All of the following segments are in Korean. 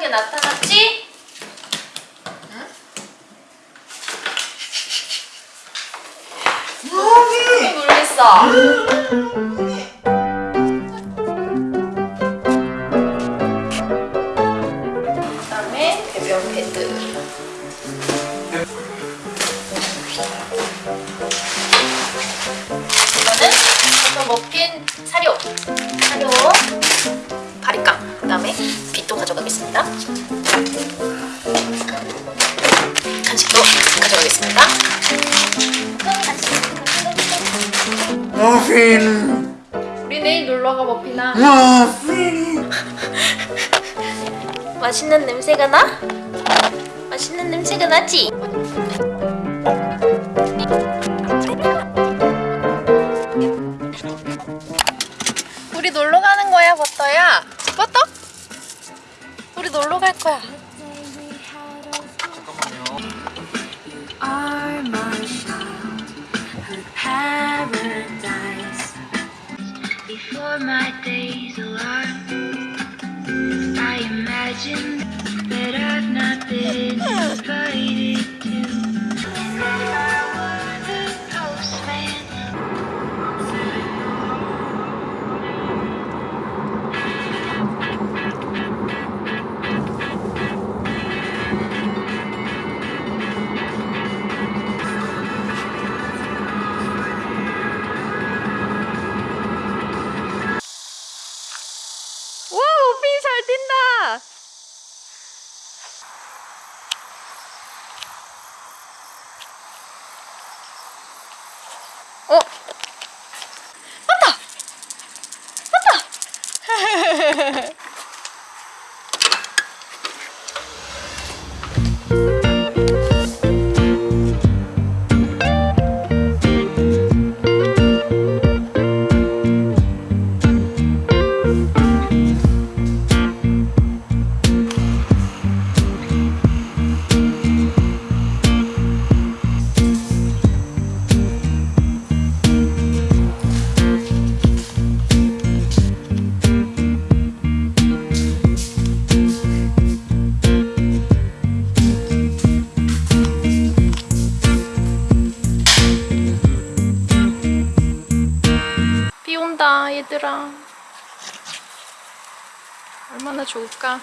게 나타났지? 응? 또 놀랬어. 그다음에 배변 패드. 이거는 아까 먹힌 사료. 사료. 바리깡. 그다음에 빛도 가져가겠습니다. 간식도 가져가겠습니다. 머핀 우리 내일 놀러가 머피나. 머핀 맛있는 냄새가 나? 맛있는 냄새가 나지? 우리 놀러 갈 거야. are my childhood paradise. Before my days alarm, I imagine 어? 얘들아. 얼마나 좋을까?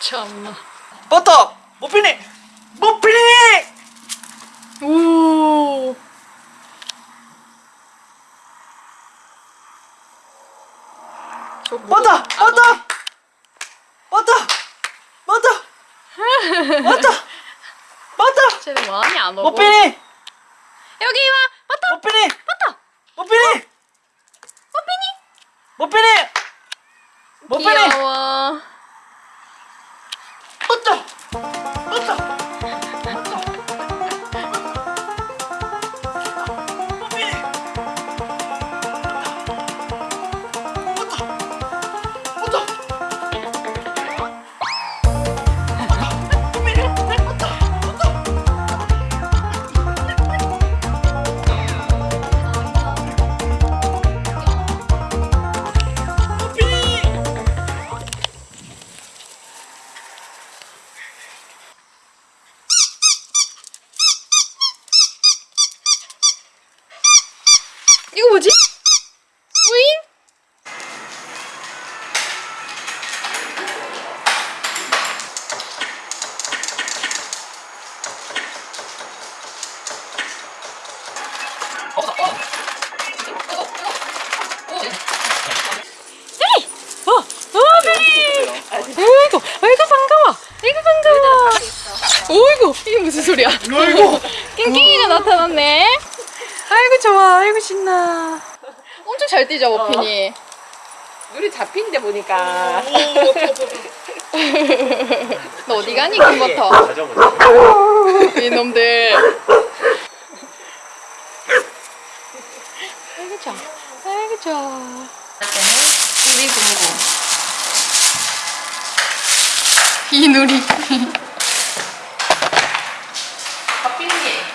참나. 버터! 머핀이! 머핀이! 오. 저 뭐- 버터! 버터! 버터! 버터! 버터! 버터! 쟤는 많이 안 오고. 머핀이! 여기 와, 버터, 머핀이 버터. 머핀이 머핀이 머핀이 귀여워. 버 신나. 엄청 잘 뛰죠, 머핀이. 눈이 잡힌데 보니까 너 어디 가니, 김버터? 자전거 이놈들. 아이고, 좋아. 아이고, 좋아. 우리 공공. 이누리. 바삐게.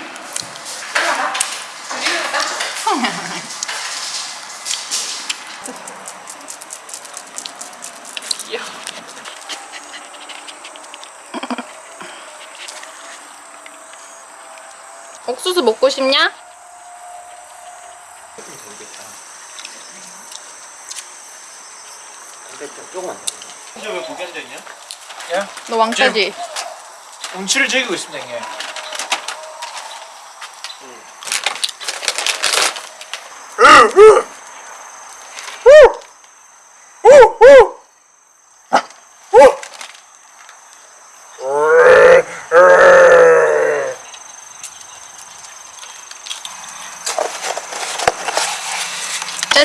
귀여워. 옥수수 먹고 싶냐? 조금만 이제 왜 거기 앉아있냐? 너 왕따지? 운치를 즐기고 있습니다 형님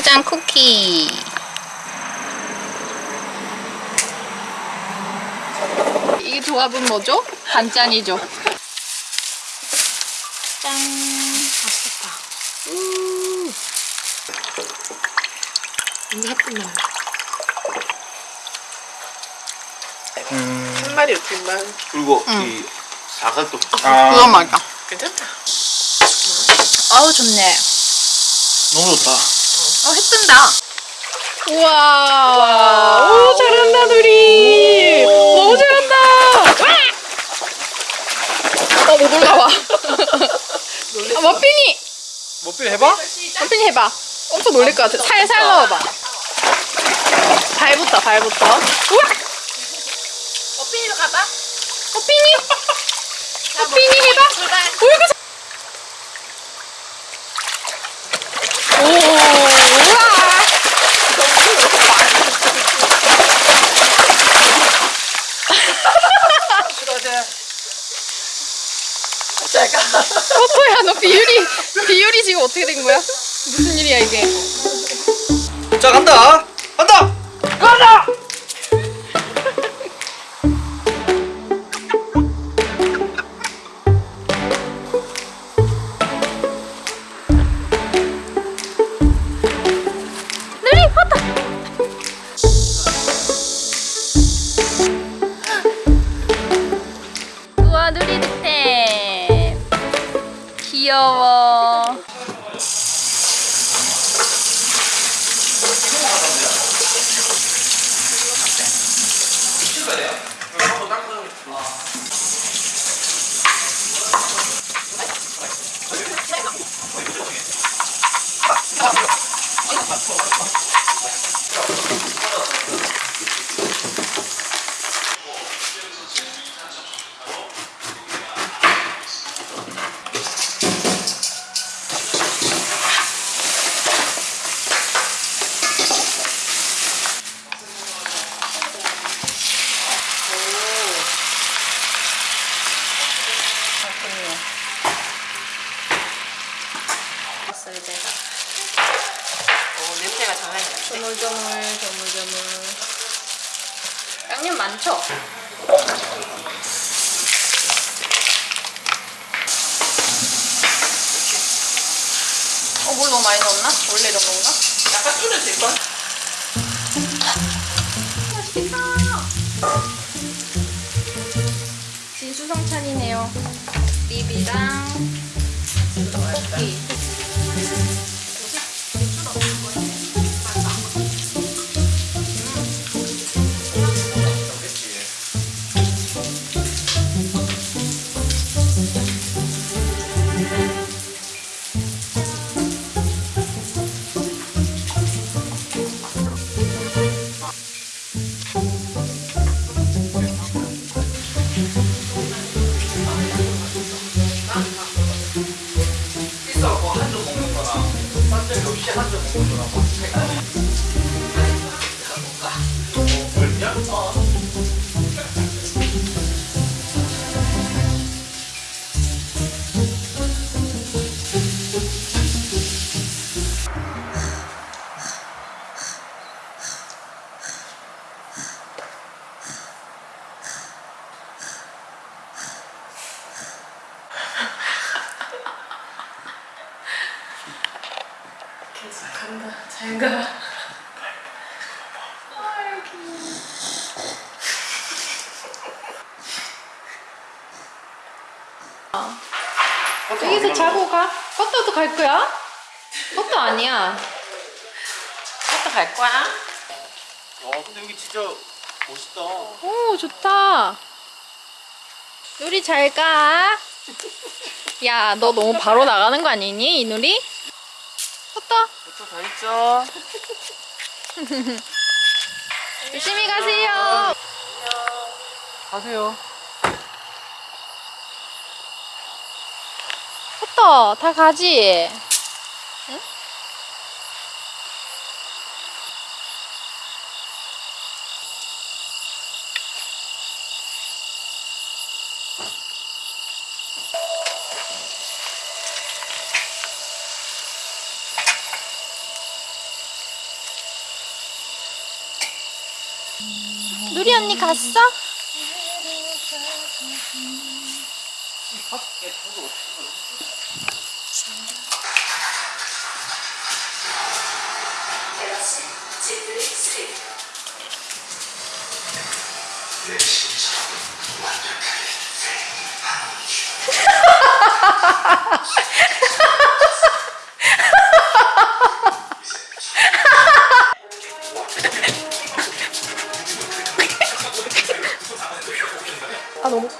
짜잔 쿠키. 이 조합은 뭐죠? 반짠이죠. 짠. 맛있겠다. 우. 이제 예쁘네. 한 마리 어떻게만 그리고 응. 이 사과도 그건 맛있다. 괜찮다. 아우 좋네. 너무 좋다 어, 해 뜬다. 우와. 오, 잘한다, 누리. 너무 잘한다. 어, 못 올라와. 아, 머핀이. 뭐필 해봐? 머핀이 해봐. 엄청 놀랄 것 같아. 살살 넣어봐. 발부터, 발부터. 우와. 어핀이로 가봐. 머핀이. 머핀이 해봐. 잘- 오, 우와. 포토야, 너 비율이, 비율이 지금 어떻게 된 거야? 무슨 일이야, 이게? 자 간다 장난이 아니야. 조물조물, 조물조물. 양념 많죠? 어, 물 너무 많이 넣었나? 원래 이런 건가? 약간 줄여도 될걸? 진수성찬이네요. 립이랑 떡볶이. 간다. 잘 가. 여기서 자고 가? 버터도 갈 거야? 버터 아니야. 갔다 갈 거야? 와 근데 여기 진짜 멋있다 오, 좋다. 누리 잘 가. 야, 너 너무 바로 나가는 거 아니니, 이 누리? 컸다. 더 있죠. 조심히 가세요. 가세요. 컸다. 다 가지. 응? 누리 언니 갔어? 아, 너무